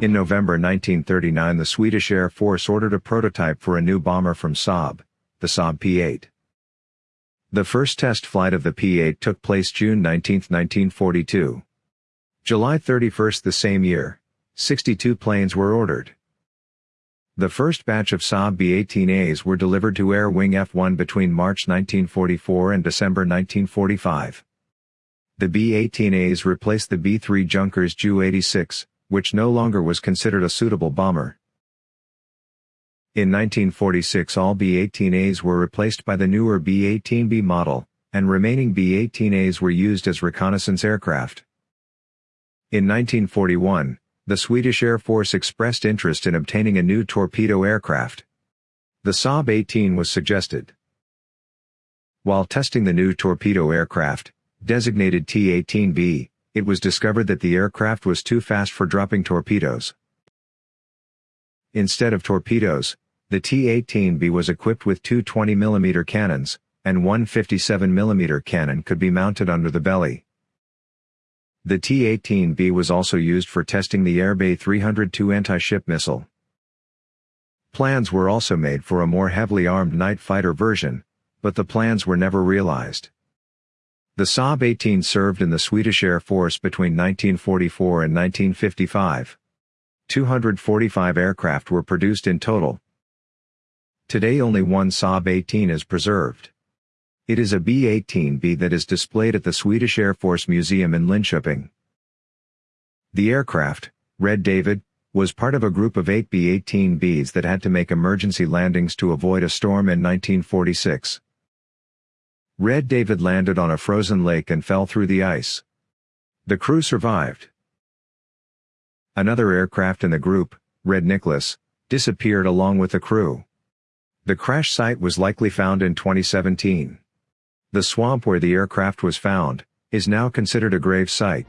In November 1939 the Swedish Air Force ordered a prototype for a new bomber from Saab, the Saab P-8. The first test flight of the P-8 took place June 19, 1942. July 31 the same year, 62 planes were ordered. The first batch of Saab B-18As were delivered to Air Wing F-1 between March 1944 and December 1945. The B-18As replaced the B-3 Junkers Ju-86, which no longer was considered a suitable bomber. In 1946 all B-18As were replaced by the newer B-18B model, and remaining B-18As were used as reconnaissance aircraft. In 1941, the Swedish Air Force expressed interest in obtaining a new torpedo aircraft. The Saab 18 was suggested. While testing the new torpedo aircraft, designated T-18B, it was discovered that the aircraft was too fast for dropping torpedoes. Instead of torpedoes, the T-18B was equipped with two 20mm cannons, and one 57mm cannon could be mounted under the belly. The T-18B was also used for testing the Rb 302 anti-ship missile. Plans were also made for a more heavily armed night fighter version, but the plans were never realized. The Saab 18 served in the Swedish Air Force between 1944 and 1955. 245 aircraft were produced in total. Today only one Saab 18 is preserved. It is a B-18B that is displayed at the Swedish Air Force Museum in Linköping. The aircraft, Red David, was part of a group of eight B-18Bs that had to make emergency landings to avoid a storm in 1946. Red David landed on a frozen lake and fell through the ice. The crew survived. Another aircraft in the group, Red Nicholas, disappeared along with the crew. The crash site was likely found in 2017. The swamp where the aircraft was found, is now considered a grave site.